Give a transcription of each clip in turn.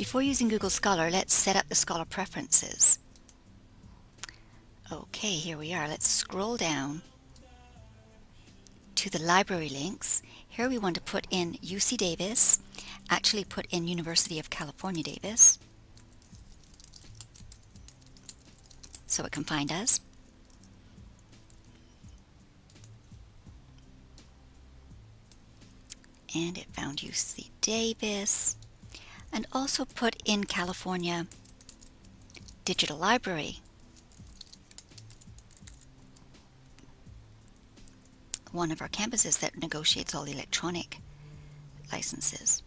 Before using Google Scholar, let's set up the Scholar preferences. Okay, here we are. Let's scroll down to the library links. Here we want to put in UC Davis, actually put in University of California Davis, so it can find us. And it found UC Davis and also put in California Digital Library. One of our campuses that negotiates all electronic licenses.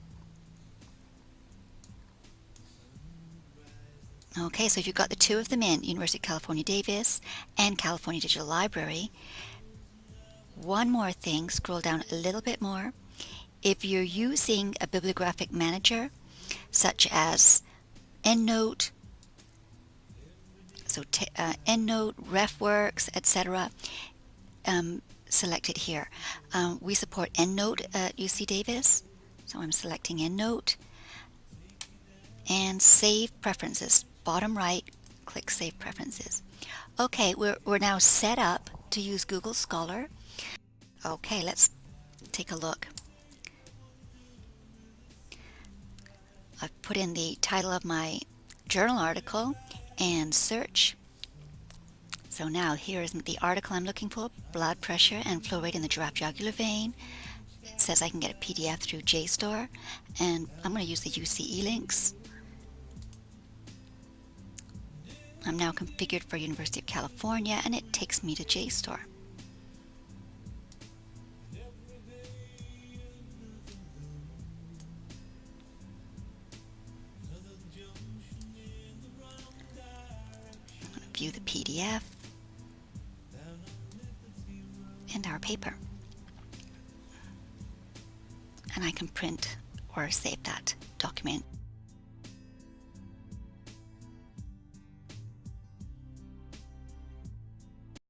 Okay, so if you've got the two of them in, University of California Davis and California Digital Library, one more thing, scroll down a little bit more. If you're using a bibliographic manager, such as EndNote, so uh, EndNote, RefWorks, etc. Um, selected here. Um, we support EndNote at UC Davis, so I'm selecting EndNote. And Save Preferences, bottom right, click Save Preferences. Okay, we're, we're now set up to use Google Scholar. Okay, let's take a look. I've put in the title of my journal article and search. So now here is the article I'm looking for, blood pressure and flow rate in the giraffe jugular vein. It says I can get a PDF through JSTOR and I'm going to use the UC-eLinks. I'm now configured for University of California and it takes me to JSTOR. View the PDF and our paper. And I can print or save that document